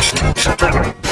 Podcast.